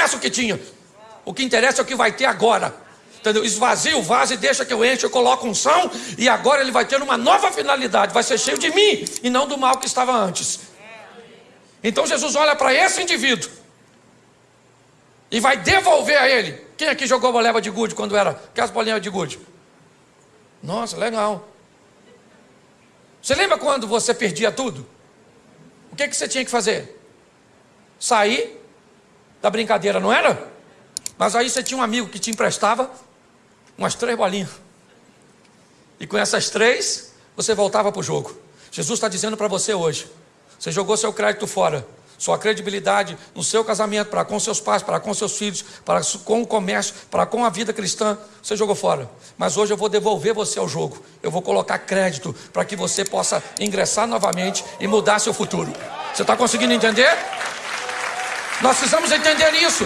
interessa o que tinha. O que interessa é o que vai ter agora. Entendeu? Esvazia o vaso e deixa que eu enche, eu coloco um são, e agora ele vai ter uma nova finalidade, vai ser cheio de mim e não do mal que estava antes. Então Jesus olha para esse indivíduo e vai devolver a ele. Quem aqui jogou boleva de gude quando era aquelas bolinhas de gude? Nossa, legal. Você lembra quando você perdia tudo? O que, que você tinha que fazer? Sair da brincadeira, não era? Mas aí você tinha um amigo que te emprestava umas três bolinhas. E com essas três, você voltava para o jogo. Jesus está dizendo para você hoje: você jogou seu crédito fora, sua credibilidade no seu casamento, para com seus pais, para com seus filhos, para com o comércio, para com a vida cristã, você jogou fora. Mas hoje eu vou devolver você ao jogo. Eu vou colocar crédito para que você possa ingressar novamente e mudar seu futuro. Você está conseguindo entender? Nós precisamos entender isso.